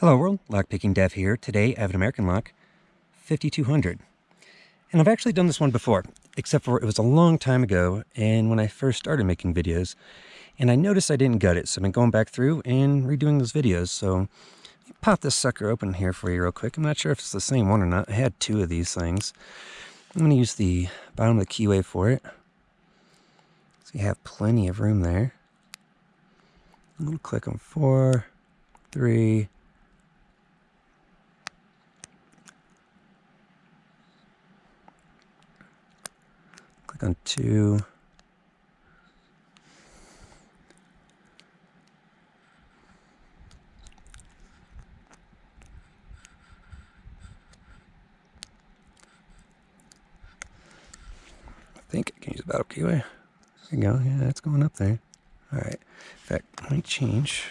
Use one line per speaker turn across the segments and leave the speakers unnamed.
Hello world, Lockpicking Dev here. Today I have an American Lock 5200. And I've actually done this one before, except for it was a long time ago and when I first started making videos. And I noticed I didn't gut it, so I've been going back through and redoing those videos. So pop this sucker open here for you real quick. I'm not sure if it's the same one or not. I had two of these things. I'm going to use the bottom of the keyway for it. So you have plenty of room there. I'm going to click on four, three, on two. I think I can use the battle keyway. There you go. Yeah, it's going up there. All right. In fact, let me change.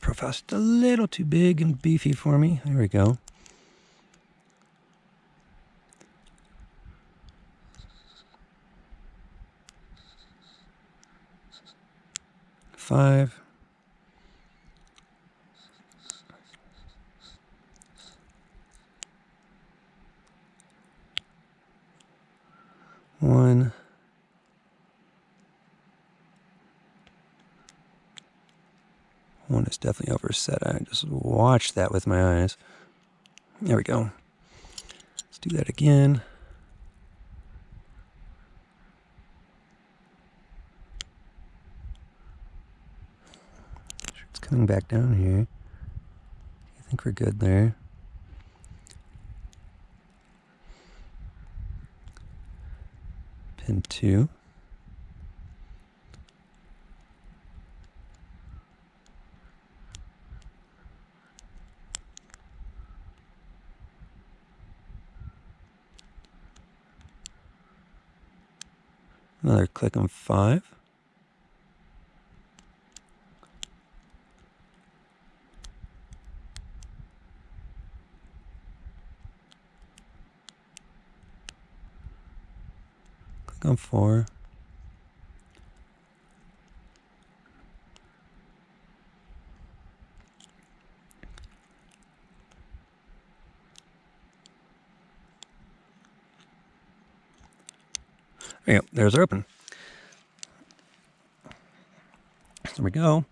Profile's just a little too big and beefy for me. There we go. Five. One. One is definitely overset. I just watched that with my eyes. There we go. Let's do that again. Coming back down here. I think we're good there. Pin 2. Another click on 5. Click on four. There you go. There's open. There we go.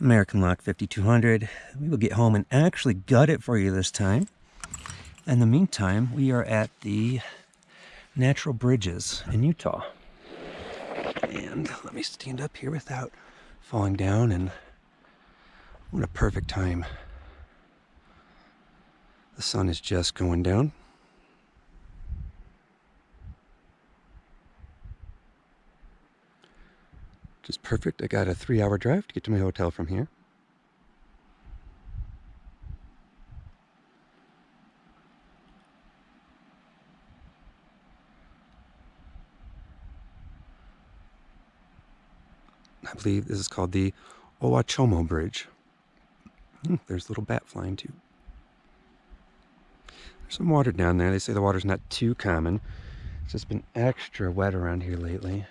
American Lock 5200. We will get home and actually gut it for you this time. In the meantime, we are at the natural bridges in Utah. And let me stand up here without falling down and what a perfect time. The sun is just going down. Just perfect. I got a three hour drive to get to my hotel from here. I believe this is called the Owachomo Bridge. Hmm, there's a little bat flying too. There's some water down there. They say the water's not too common. It's just been extra wet around here lately.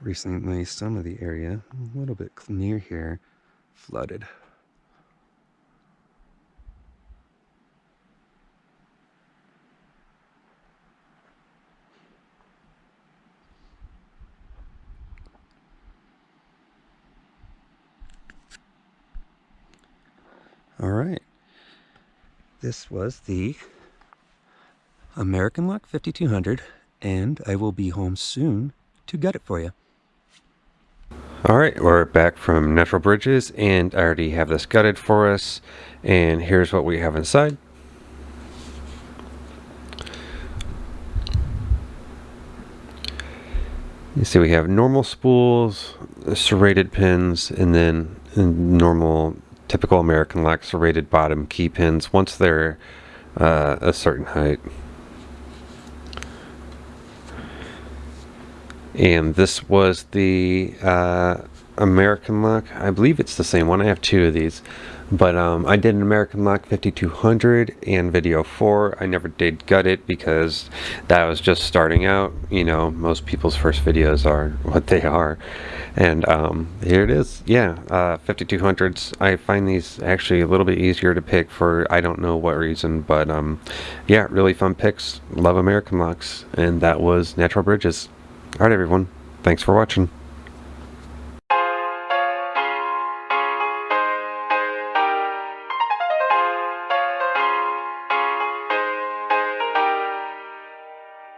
Recently, some of the area, a little bit near here, flooded. All right. This was the American Lock 5200, and I will be home soon to get it for you.
All right, we're back from Natural Bridges, and I already have this gutted for us, and here's what we have inside. You see we have normal spools, serrated pins, and then normal typical American lock serrated bottom key pins once they're uh, a certain height. And this was the uh, American Lock. I believe it's the same one. I have two of these. But um, I did an American Lock 5200 and Video 4. I never did gut it because that was just starting out. You know, most people's first videos are what they are. And um, here it is. Yeah, uh, 5200s. I find these actually a little bit easier to pick for I don't know what reason. But um, yeah, really fun picks. Love American Locks. And that was Natural Bridges. Alright everyone, thanks for watching.